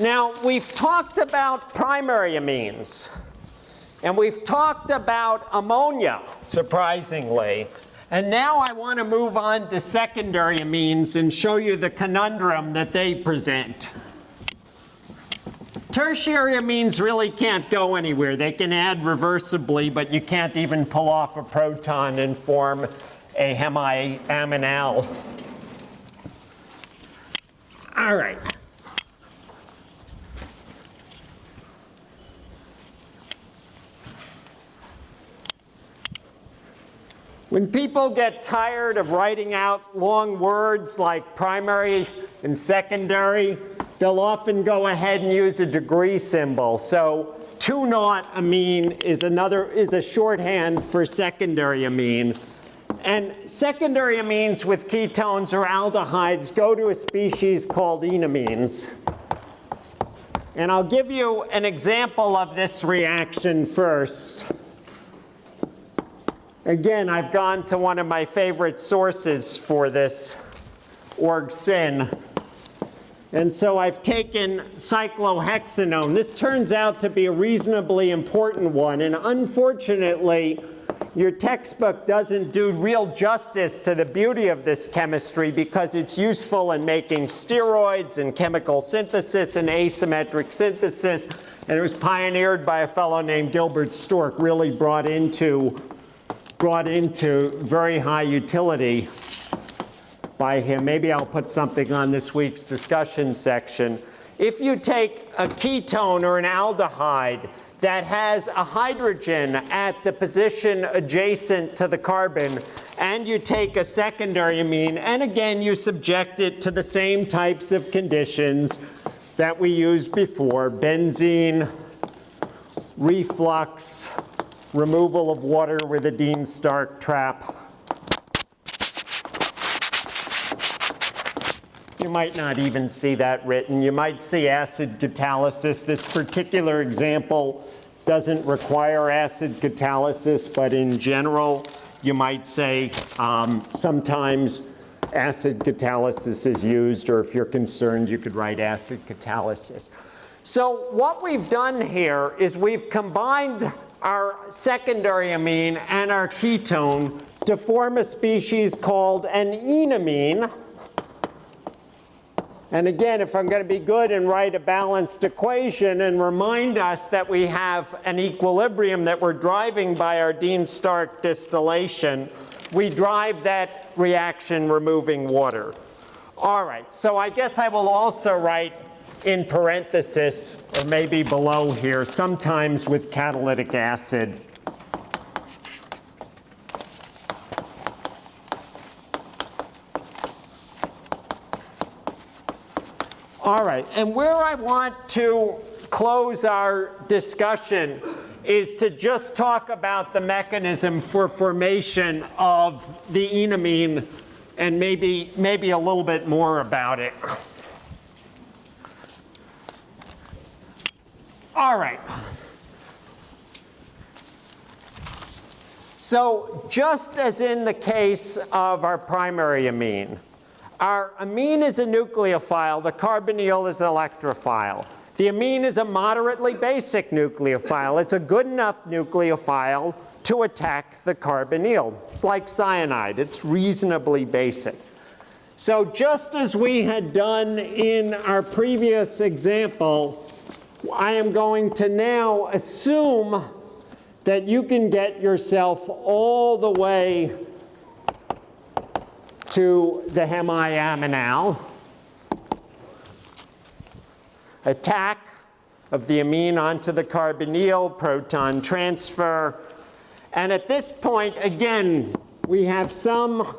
Speaker 1: Now, we've talked about primary amines, and we've talked about ammonia, surprisingly. And now I want to move on to secondary amines and show you the conundrum that they present. Tertiary amines really can't go anywhere. They can add reversibly, but you can't even pull off a proton and form a hemiaminal. All right. When people get tired of writing out long words like primary and secondary, they'll often go ahead and use a degree symbol. So 2 naught amine is another is a shorthand for secondary amine. And secondary amines with ketones or aldehydes go to a species called enamines. And I'll give you an example of this reaction first. Again, I've gone to one of my favorite sources for this, org-syn. And so I've taken cyclohexanone. This turns out to be a reasonably important one. And unfortunately, your textbook doesn't do real justice to the beauty of this chemistry because it's useful in making steroids and chemical synthesis and asymmetric synthesis. And it was pioneered by a fellow named Gilbert Stork, really brought into, brought into very high utility by him. Maybe I'll put something on this week's discussion section. If you take a ketone or an aldehyde that has a hydrogen at the position adjacent to the carbon, and you take a secondary amine, and again, you subject it to the same types of conditions that we used before, benzene, reflux, removal of water with a Dean-Stark trap, You might not even see that written. You might see acid catalysis. This particular example doesn't require acid catalysis, but in general, you might say um, sometimes acid catalysis is used, or if you're concerned, you could write acid catalysis. So what we've done here is we've combined our secondary amine and our ketone to form a species called an enamine. And again, if I'm going to be good and write a balanced equation and remind us that we have an equilibrium that we're driving by our Dean-Stark distillation, we drive that reaction removing water. All right, so I guess I will also write in parenthesis, or maybe below here, sometimes with catalytic acid. All right, and where I want to close our discussion is to just talk about the mechanism for formation of the enamine and maybe, maybe a little bit more about it. All right. So just as in the case of our primary amine, our amine is a nucleophile, the carbonyl is an electrophile. The amine is a moderately basic nucleophile. It's a good enough nucleophile to attack the carbonyl. It's like cyanide, it's reasonably basic. So just as we had done in our previous example, I am going to now assume that you can get yourself all the way to the hemiaminal. Attack of the amine onto the carbonyl, proton transfer. And at this point, again, we have some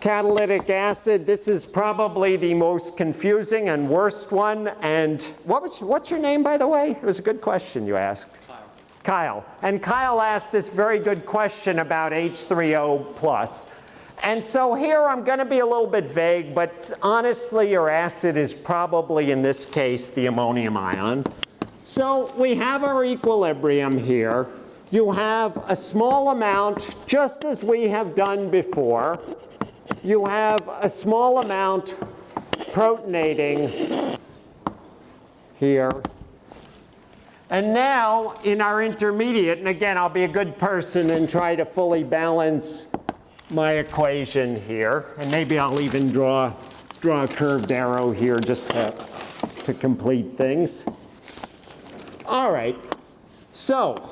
Speaker 1: catalytic acid. This is probably the most confusing and worst one. And what was, what's your name, by the way? It was a good question you asked. Kyle. Kyle. And Kyle asked this very good question about H3O plus. And so here I'm going to be a little bit vague, but honestly, your acid is probably, in this case, the ammonium ion. So we have our equilibrium here. You have a small amount, just as we have done before. You have a small amount protonating here. And now in our intermediate, and again, I'll be a good person and try to fully balance my equation here. And maybe I'll even draw, draw a curved arrow here just to, to complete things. All right, so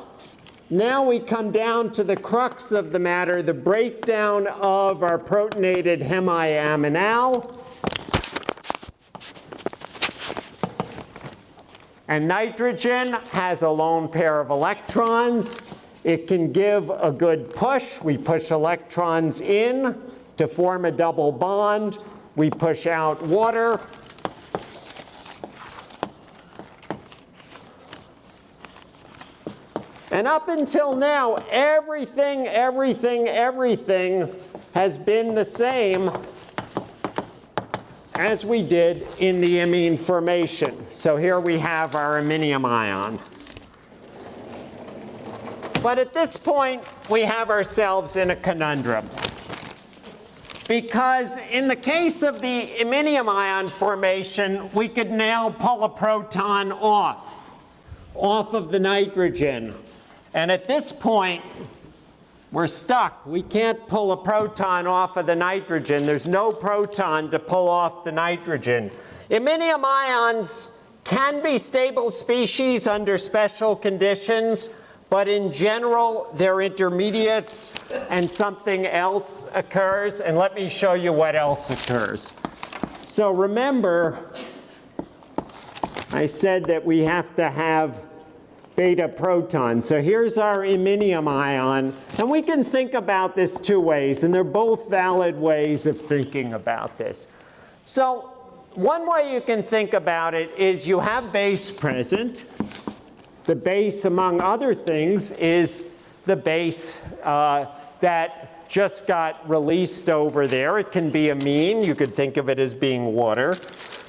Speaker 1: now we come down to the crux of the matter, the breakdown of our protonated hemiaminal. And nitrogen has a lone pair of electrons. It can give a good push. We push electrons in to form a double bond. We push out water. And up until now, everything, everything, everything has been the same as we did in the imine formation. So here we have our iminium ion. But at this point, we have ourselves in a conundrum. Because in the case of the iminium ion formation, we could now pull a proton off, off of the nitrogen. And at this point, we're stuck. We can't pull a proton off of the nitrogen. There's no proton to pull off the nitrogen. Iminium ions can be stable species under special conditions, but in general, they're intermediates and something else occurs. And let me show you what else occurs. So remember, I said that we have to have beta proton. So here's our iminium ion. And we can think about this two ways, and they're both valid ways of thinking about this. So one way you can think about it is you have base present. The base, among other things, is the base uh, that just got released over there. It can be amine. You could think of it as being water.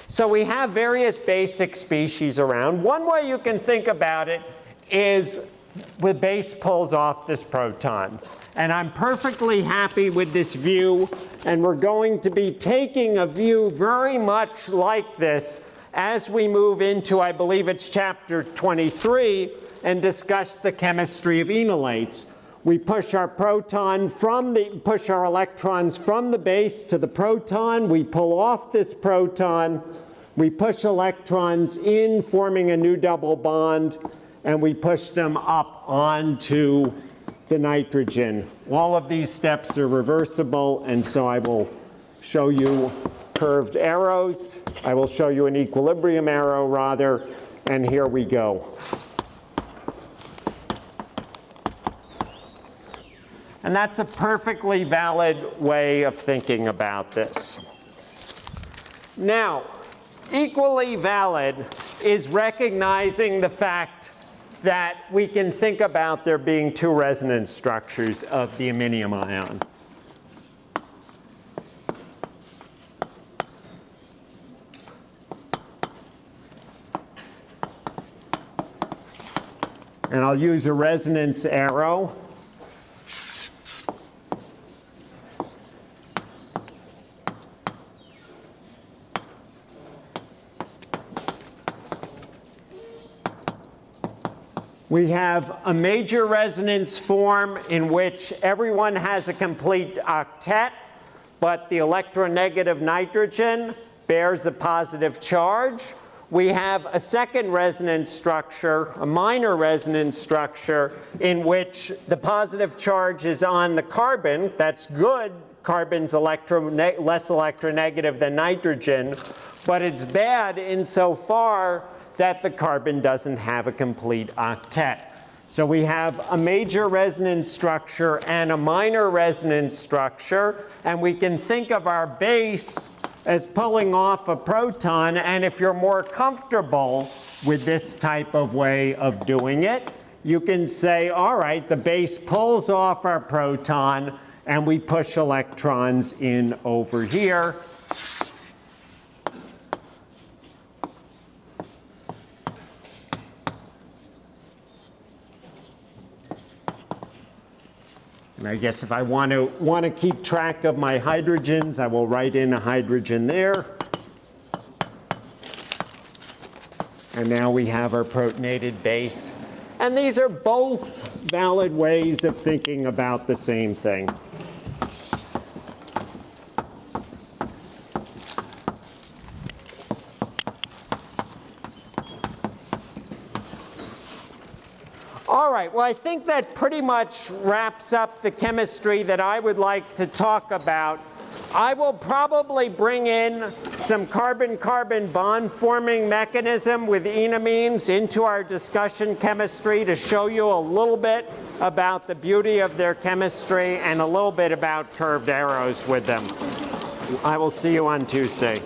Speaker 1: So we have various basic species around. One way you can think about it is the base pulls off this proton. And I'm perfectly happy with this view. And we're going to be taking a view very much like this as we move into, I believe it's chapter 23, and discuss the chemistry of enolates. We push our proton from the, push our electrons from the base to the proton. We pull off this proton. We push electrons in, forming a new double bond, and we push them up onto the nitrogen. All of these steps are reversible, and so I will show you curved arrows. I will show you an equilibrium arrow rather, and here we go. And that's a perfectly valid way of thinking about this. Now, equally valid is recognizing the fact that we can think about there being two resonance structures of the iminium ion. And I'll use a resonance arrow. We have a major resonance form in which everyone has a complete octet, but the electronegative nitrogen bears a positive charge. We have a second resonance structure, a minor resonance structure, in which the positive charge is on the carbon. That's good. Carbon's less electronegative than nitrogen, but it's bad insofar that the carbon doesn't have a complete octet. So we have a major resonance structure and a minor resonance structure, and we can think of our base as pulling off a proton, and if you're more comfortable with this type of way of doing it, you can say, all right, the base pulls off our proton, and we push electrons in over here. I guess if I want to want to keep track of my hydrogens, I will write in a hydrogen there. And now we have our protonated base. And these are both valid ways of thinking about the same thing. Right, well, I think that pretty much wraps up the chemistry that I would like to talk about I will probably bring in some carbon-carbon bond forming mechanism with enamines into our discussion chemistry to show you a little bit about the beauty of their chemistry and a little bit about curved arrows with them. I will see you on Tuesday.